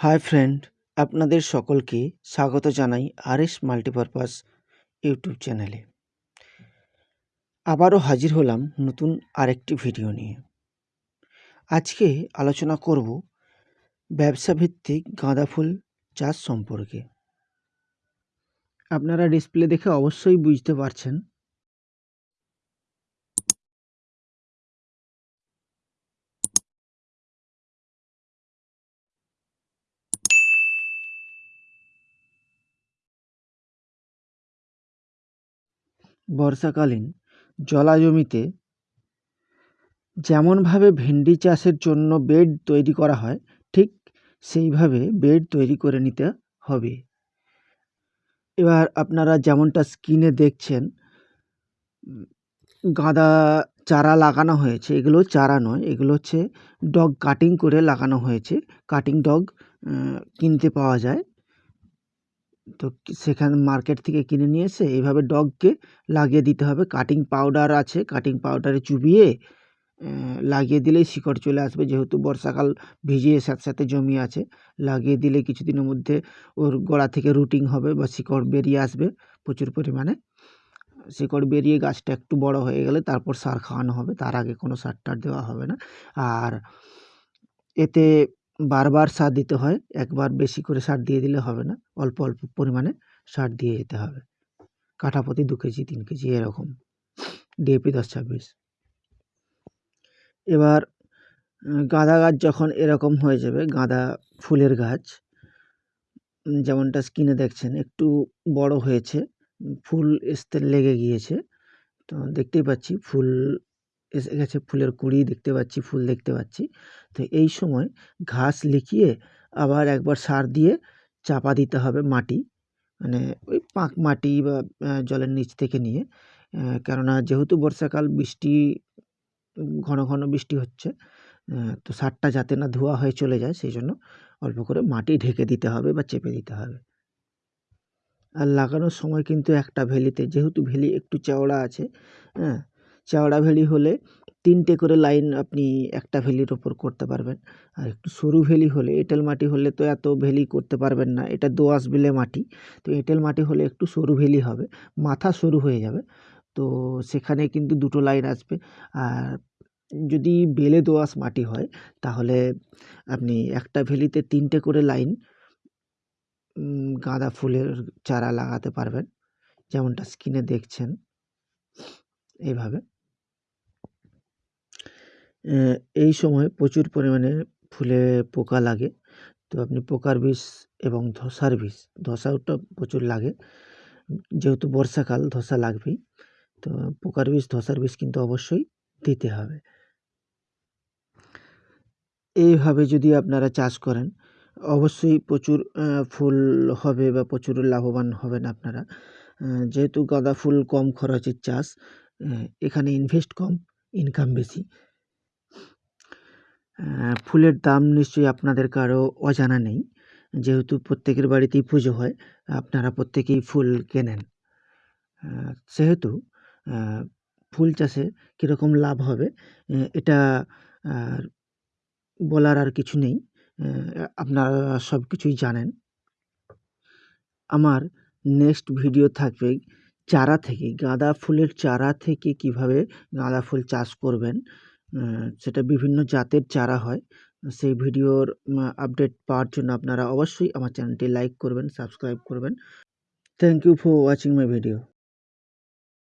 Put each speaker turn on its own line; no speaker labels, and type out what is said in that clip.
Hi friend, আপনাদের সকলকে স্বাগত জানাই আর এস মাল্টিপারপাস ইউটিউব চ্যানেলে। আবারও হাজির হলাম নতুন আরেকটি ভিডিও নিয়ে। আজকে আলোচনা করব ব্যবসা ভিত্তিক গাঁদা ফুল চাষ সম্পর্কে। আপনারা ডিসপ্লে দেখে অবশ্যই বুঝতে পারছেন বর্ষাকালীন জলা জমিতে যেমনভাবে ভেন্ডি চাষের জন্য বেড তৈরি করা হয়, ঠিক সেইভাবে বেড তৈরি করে নিতে হবে। এবার আপনারা যেমনটা স্ক্রিনে দেখছেন, গাঁদা চারা লাগানো হয়েছে, এগুলো চারা নয়, এগুলো হচ্ছে ডগ কাটিং করে লাগানো হয়েছে। কাটিং ডগ কিনতে পাওয়া যায়। তো সেখানে মার্কেট থেকে কিনে নিয়ে এসে এইভাবে ডগকে লাগিয়ে দিতে হবে। কাটিং পাউডার আছে, কাটিং পাউডারে চুবিয়ে লাগিয়ে দিলেই শিকড় চলে আসবে। যেহেতু বর্ষাকাল ভিজিয়ে সাথে সাথে জমি আছে, লাগিয়ে দিলে কিছুদিনের মধ্যে ওর গোড়া থেকে রুটিং হবে বা শিকড় বেরিয়ে আসবে প্রচুর পরিমাণে। শিকড় বেরিয়ে গাছটা একটু বড় হয়ে গেলে তারপর সার খাওয়ানো হবে। তার আগে কোনো সার টার দেওয়া হবে না। আর এতে বারবার সার দিতে হয়, একবার বেশি করে সার দিয়ে দিলে হবে না, অল্প অল্প পরিমাণে সার দিয়ে যেতে হবে। কাঠা প্রতি দু কেজি, তিন কেজি এরকম। ডিএপি দশ ছাব্বিশ। এবার গাঁদা গাছ যখন এরকম হয়ে যাবে, গাঁদা ফুলের গাছ যেমনটা স্কিনে দেখছেন, একটু বড় হয়েছে ফুল আসতে লেগে গিয়েছে। তো দেখতেই পাচ্ছি, ফুল এসে গেছে ফুলের কুঁড়ি, দেখতে পাচ্ছি, ফুল দেখতে পাচ্ছি। তো এই সময় ঘাস লিখিয়ে আবার একবার সার দিয়ে চাপা দিতে হবে মাটি মানে ওই পাঁক মাটি বা জলের নিচ থেকে নিয়ে। কেননা যেহেতু বর্ষাকাল, বৃষ্টি, ঘন ঘন বৃষ্টি হচ্ছে তো সারটা যাতে না ধোয়া হয়ে চলে যায়, সেই জন্য অল্প করে মাটি ঢেকে দিতে হবে বা চেপে দিতে হবে। আর লাগানোর সময় কিন্তু একটা ভেলিতে, যেহেতু ভেলি একটু চওড়া আছে হ্যাঁ চওড়া ভেলি হলে তিনটে করে লাইন আপনি একটা ভেলির ওপর করতে পারবেন। আর একটু সরু ভেলি হলে, এঁটেল মাটি হলে তো এত ভেলি করতে পারবেন না। এটা দোআঁশ বেলে মাটি। তো এঁটেল মাটি হলে একটু সরু ভেলি হবে, মাথা সরু হয়ে যাবে। তো সেখানে কিন্তু দুটো লাইন আসবে। আর যদি বেলে দোআঁশ মাটি হয়, তাহলে আপনি একটা ভেলিতে তিনটে করে লাইন গাঁদা ফুলের চারা লাগাতে পারবেন। যেমনটা স্ক্রিনে দেখছেন, এইভাবে। এই সময় প্রচুর পরিমাণে ফুলে পোকা লাগে। তো আপনি পোকার বিষ এবং ধসার বিষ ধসাটা প্রচুর লাগে। যেহেতু বর্ষাকাল ধসা লাগবেই, তো পোকার বিষ, ধসার বিষ কিন্তু অবশ্যই দিতে হবে। এইভাবে যদি আপনারা চাষ করেন, অবশ্যই প্রচুর ফুল হবে বা প্রচুর লাভবান হবেন আপনারা। যেহেতু গাঁদা ফুল কম খরচের চাষ এখানে ইনভেস্ট কম ইনকাম বেশি। ফুলের দাম নিশ্চয়ই আপনাদের কারও অজানা নেই। যেহেতু প্রত্যেকের বাড়িতেই পুজো হয়, আপনারা প্রত্যেকেই ফুল কেনেন। সেহেতু ফুল চাষে কীরকম লাভ হবে এটা বলার আর কিছু নেই। আপনারা সব কিছুই জানেন। আমার নেক্সট ভিডিও থাকবে চারা থেকে, গাঁদা ফুলের চারা থেকে কীভাবে গাঁদা ফুল চাষ করবেন। সেটা বিভিন্ন জাতের চারা হয়। সেই ভিডিওর আপডেট পাওয়ার জন্য আপনারা অবশ্যই আমার চ্যানেলটি লাইক করবেন সাবস্ক্রাইব করবেন। Thank you for watching my video